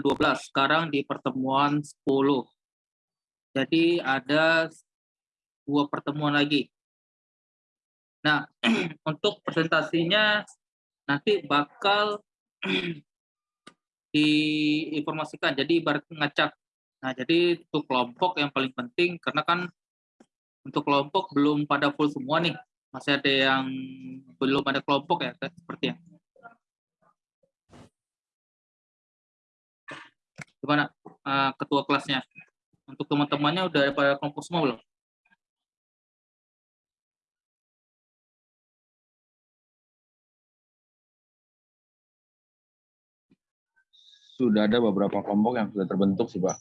ke-12, sekarang di pertemuan 10. Jadi ada dua pertemuan lagi. Nah, untuk presentasinya nanti bakal diinformasikan. Jadi ibarat ngacak. Nah, jadi untuk kelompok yang paling penting karena kan untuk kelompok belum pada full semua nih. Masih ada yang belum ada kelompok ya seperti yang Gimana uh, ketua kelasnya? Untuk teman-temannya udah pada kelompok semua belum? Sudah ada beberapa kelompok yang sudah terbentuk sih Pak.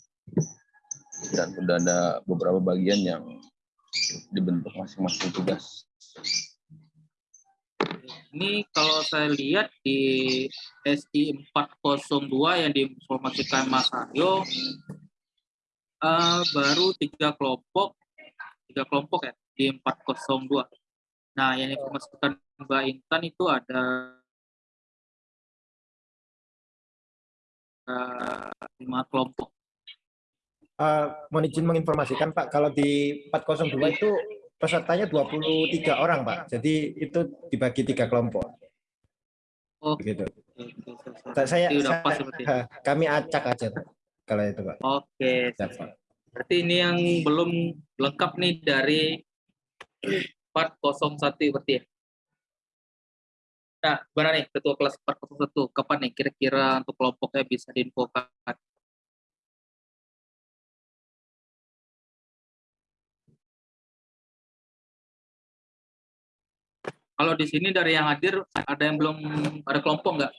Dan sudah ada beberapa bagian yang dibentuk masing-masing tugas. Ini kalau saya lihat di SI 402 yang diinformasikan Mas Aryo uh, baru tiga kelompok, tiga kelompok ya di 402. Nah, yang diinformasikan Mbak Intan itu ada uh, lima kelompok. Uh, mohon izin menginformasikan Pak, kalau di 402 itu pesertanya 23 orang, Pak. Jadi itu dibagi tiga kelompok. Oh, begitu. Saya, saya kami acak aja kalau itu, Pak. Oke. Berarti ini yang belum lengkap nih dari 401 berarti ya. Nah, gimana nih ketua kelas 401? Kapan nih kira-kira untuk kelompoknya bisa diinfokan? Kalau di sini dari yang hadir ada yang belum ada kelompok nggak?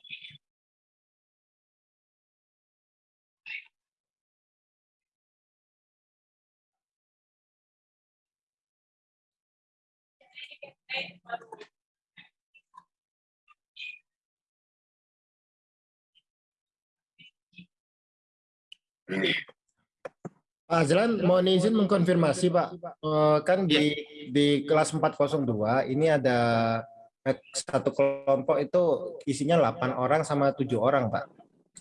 Pak Azlan, mohon izin mengkonfirmasi Pak, uh, kan di iya. di kelas 402 ini ada eh, satu kelompok itu isinya 8 orang sama tujuh orang Pak.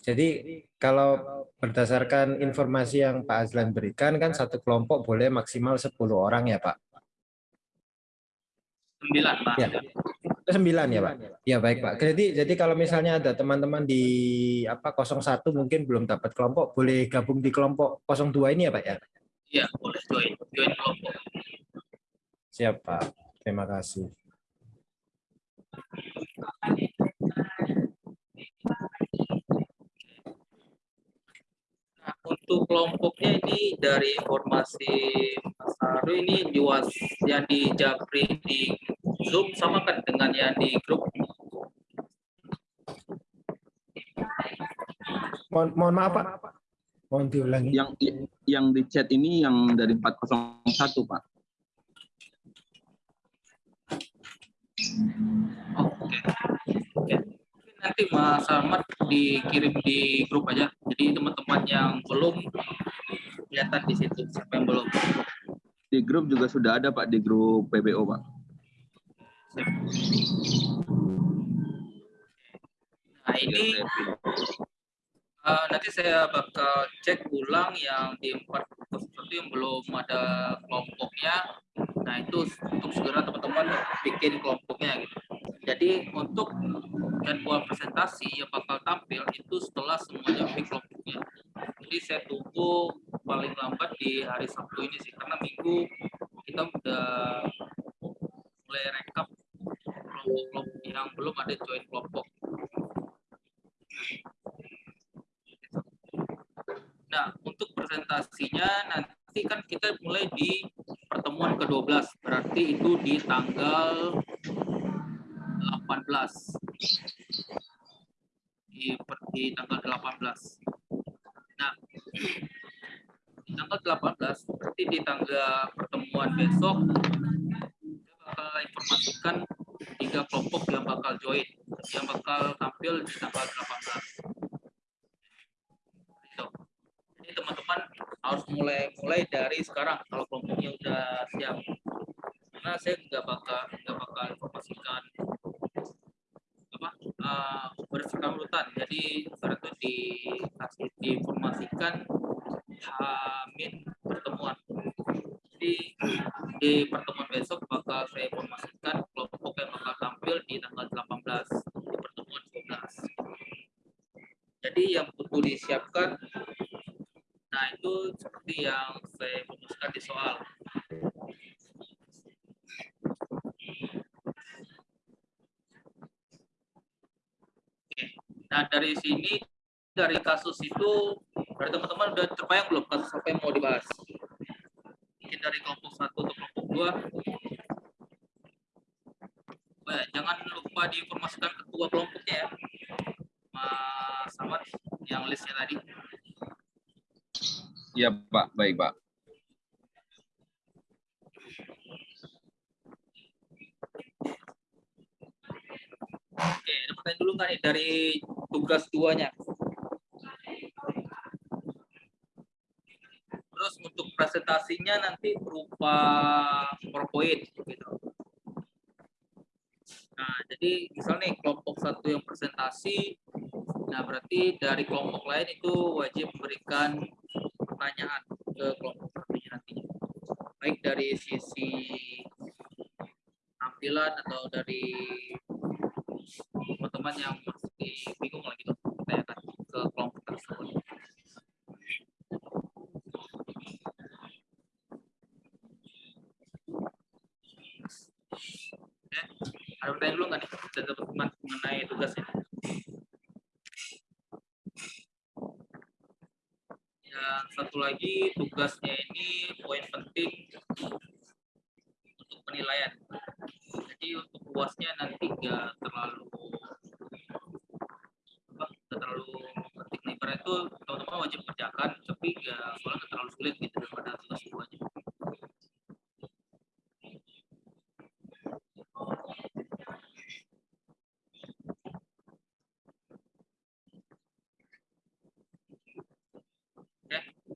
Jadi kalau berdasarkan informasi yang Pak Azlan berikan kan satu kelompok boleh maksimal 10 orang ya Pak? 9 Pak. Ya. Sembilan ya Pak. Ya baik Pak. Jadi jadi kalau misalnya ada teman-teman di apa 01 mungkin belum dapat kelompok, boleh gabung di kelompok 02 ini ya Pak ya? Iya boleh join join kelompok. Siap Pak. Terima kasih. Nah, untuk kelompoknya ini dari informasi Mas Haru ini juas yang di Japri di Zoom sama kan dengan yang di grup? Mohon, mohon maaf Pak. Mohon diulangi. Yang yang di chat ini yang dari 401 Pak. Oke. Okay. Okay. Nanti Mas Ahmad dikirim di grup aja. Jadi teman-teman yang belum kelihatan di situ siapa yang belum. Di grup juga sudah ada Pak di grup PBO Pak. Nah ini uh, nanti saya bakal cek ulang yang di empat seperti yang belum ada kelompoknya. Nah itu untuk segera teman-teman bikin kelompoknya gitu. Jadi untuk jadwal presentasi yang bakal tampil itu setelah semuanya bikin kelompoknya. Jadi saya tunggu paling lambat di hari Sabtu ini sih karena minggu kita udah mulai rekap kelompok-kelompok yang belum ada join kelompok. Nah, untuk presentasinya nanti kan kita mulai di pertemuan ke-12, berarti itu di tanggal 18. Di, di tanggal 18. Nah, di tanggal 18, berarti di tanggal pertemuan besok, kita bakal informasikan tiga kelompok yang bakal join, yang bakal tampil di tanggal 18. Gitu. Jadi teman-teman harus mulai mulai dari sekarang kalau kelompoknya udah siap. Karena saya nggak bakal nggak bakal informasikan apa uh, berdasarkan urutan. Jadi itu dikasih diinformasikan hamin pertemuan. Jadi di pertemuan besok bakal saya informasikan kelompok yang bakal tampil di tanggal 18 di pertemuan 12. Jadi yang butuh disiapkan Nah, itu seperti yang saya rumuskan di soal. Oke. Nah, dari sini, dari kasus itu, dari teman-teman udah terbayang belum kasus apa yang mau dibahas? Mungkin dari kelompok satu atau kelompok dua. Jangan lupa diinformasikan ketua kelompoknya ya. Samad, yang listnya tadi. Iya Pak, baik Pak. Oke, ada pertanyaan dulu nggak nih dari tugas duanya? Terus untuk presentasinya nanti berupa PowerPoint gitu. Nah, jadi misalnya nih kelompok satu yang presentasi, nah berarti dari kelompok lain itu wajib memberikan pertanyaan ke kelompok satunya nantinya. Baik dari sisi tampilan atau dari teman-teman yang masih bingung lagi tuh tanyakan ke kelompok tersebut. Oke, ada pertanyaan dulu nggak nih dari teman-teman mengenai tugas ini? yang satu lagi tugasnya ini poin penting untuk penilaian. Jadi untuk luasnya nanti nggak terlalu apa, nggak terlalu penting. Nah, itu teman-teman wajib kerjakan, tapi nggak soalnya nggak terlalu sulit gitu daripada tugas duanya.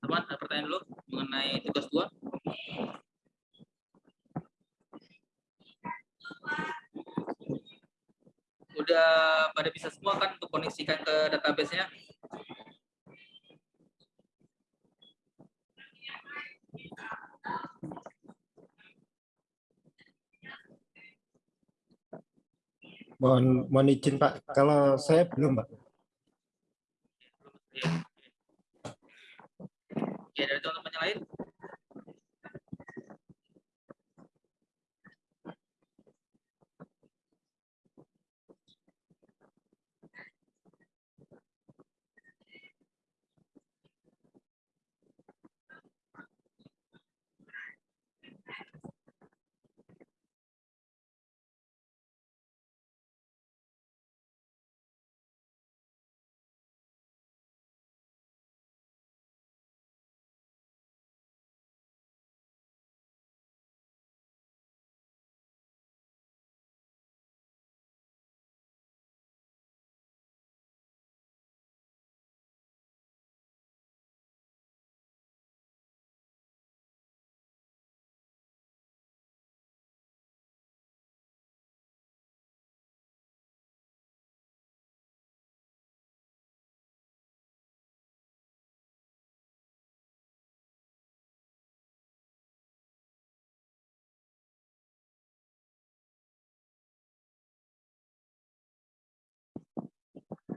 teman ada pertanyaan dulu mengenai tugas dua udah pada bisa semua kan untuk koneksikan ke database-nya? Mohon mohon izin Pak. Kalau saya belum Pak Ya, dari teman-teman yang lain?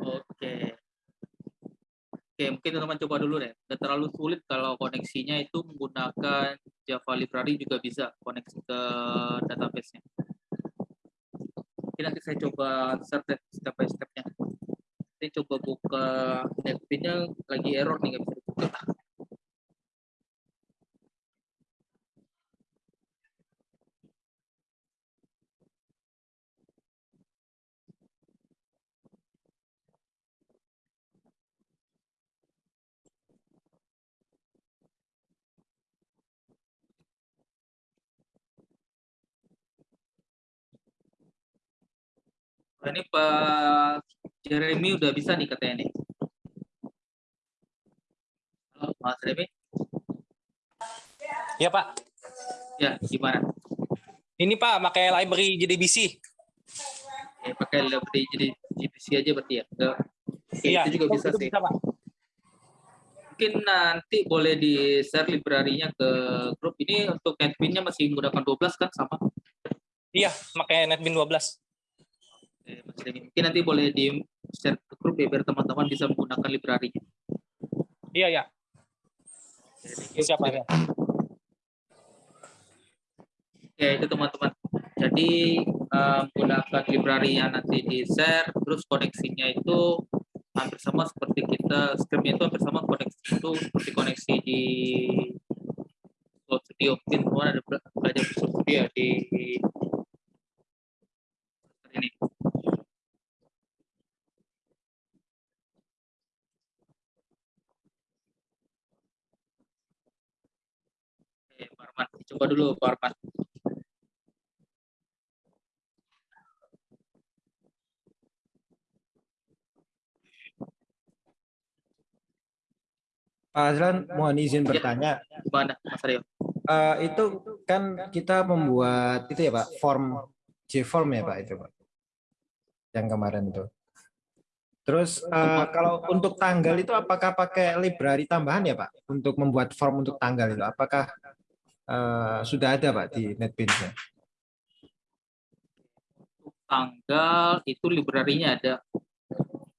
Oke. Oke, mungkin teman-teman coba dulu deh. Nggak terlalu sulit kalau koneksinya itu menggunakan Java Library juga bisa koneksi ke database-nya. Nanti saya coba step, step by step-nya. Saya coba buka netpin-nya lagi error nih, nggak bisa dibuka. Ini Pak Jeremy udah bisa nih katanya nih. Halo, Mas Jeremy. Ya Pak. Ya, gimana? Ini Pak, pakai library JDBC. Ya, pakai library jadi JDBC. aja berarti ya. Oke, Iya, itu juga bisa itu sih. bisa, Pak. Mungkin nanti boleh di share library-nya ke grup. Ini untuk netbin-nya masih menggunakan 12 kan sama? Iya, pakai NetBeans 12. Mas Denny. Mungkin nanti boleh di share ke grup ya biar teman-teman bisa menggunakan library-nya. Iya, iya. Oke, ya? Oke, itu teman-teman. Jadi eh, menggunakan library yang nanti di share, terus koneksinya itu hampir sama seperti kita scriptnya itu hampir sama koneksi itu seperti koneksi di Visual Studio mungkin semua ada bela- belajar Visual Studio ya di ini. Oke, Pak Arman. Coba dulu Pak Arman. Pak Azlan, mohon izin Ya. bertanya. Gimana Mas Aryo? Eh, itu kan kita membuat itu ya Pak, form J-form ya Pak itu Pak, yang kemarin itu. Terus eh, kalau untuk tanggal itu apakah pakai library tambahan ya Pak untuk membuat form untuk tanggal itu? Apakah eh, sudah ada Pak di NetBeans-nya? tanggal itu library-nya ada.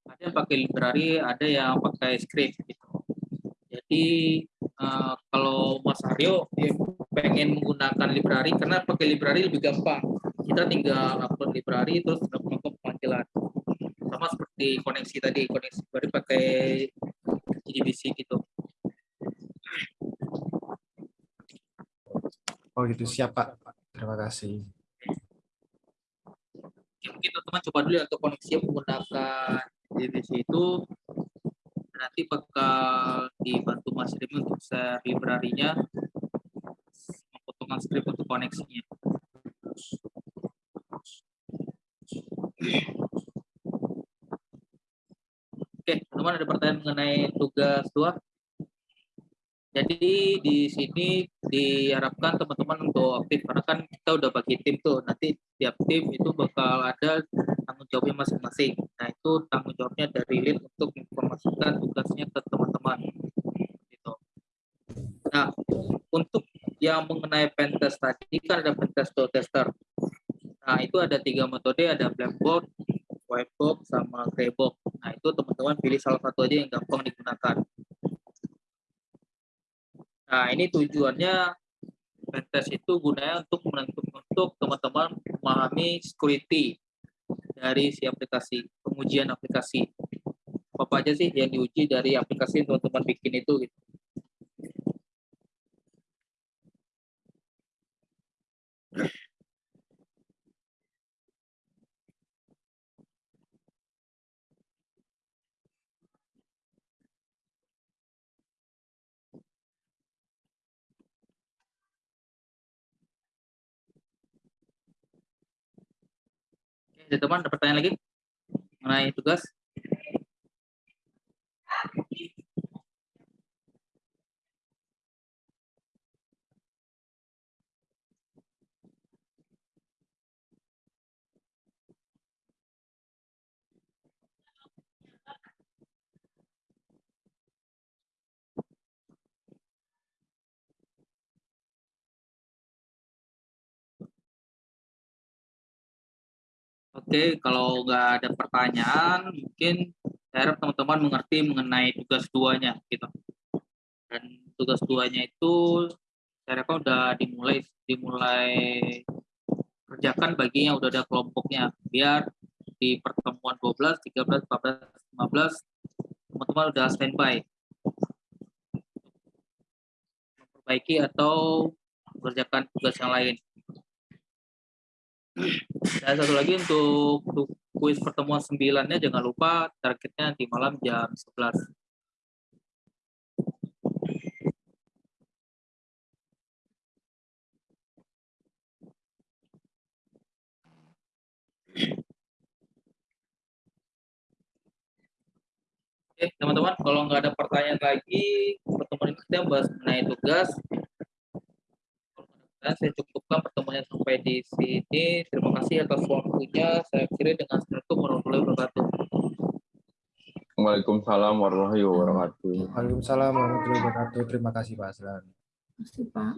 Ada yang pakai library, ada yang pakai script gitu. Jadi eh, kalau Mas Aryo ya, pengen menggunakan library karena pakai library lebih gampang. Kita tinggal upload library terus melakukan pemanggilan. Sama seperti koneksi tadi, koneksi library pakai JDBC gitu. Oh gitu, siap Pak. Terima kasih. Ya, mungkin teman-teman coba dulu ya untuk koneksi menggunakan JDBC itu nanti bakal dibantu Mas Remy untuk share library-nya memotongkan script untuk koneksinya. Oke, teman-teman ada pertanyaan mengenai tugas dua? Jadi di sini diharapkan teman-teman untuk aktif karena kan kita udah bagi tim tuh. Nanti tiap tim itu bakal ada tanggung jawabnya masing-masing. Nah itu tanggung jawabnya dari lead untuk informasikan tugasnya ke teman-teman. Gitu. Nah untuk yang mengenai pentest tadi kan ada pentest to tester. Nah itu ada tiga metode, ada black box, white box, sama gray box. Nah itu teman-teman pilih salah satu aja yang gampang digunakan. Nah, ini tujuannya pentest itu gunanya untuk menentukan untuk teman-teman memahami security dari si aplikasi, pengujian aplikasi. Apa aja sih yang diuji dari aplikasi yang teman-teman bikin itu gitu. Oke, teman ada pertanyaan lagi mengenai tugas? Oke, kalau nggak ada pertanyaan, mungkin saya harap teman-teman mengerti mengenai tugas duanya, gitu. Dan tugas duanya itu saya rasa udah dimulai dimulai kerjakan bagi yang udah ada kelompoknya, biar di pertemuan 12, 13, 14, 15 teman-teman udah standby memperbaiki atau mengerjakan tugas yang lain. Dan satu lagi untuk, kuis pertemuan sembilannya jangan lupa targetnya di malam jam 11. Oke, teman-teman, kalau nggak ada pertanyaan lagi, pertemuan ini kita bahas mengenai tugas. Dan saya cukupkan pertemuannya sampai di sini. Terima kasih atas waktunya. Saya kira dengan Assalamualaikum warahmatullahi wabarakatuh. Waalaikumsalam warahmatullahi wabarakatuh. Waalaikumsalam warahmatullahi wabarakatuh. Terima kasih Pak Aslan. Terima kasih Pak.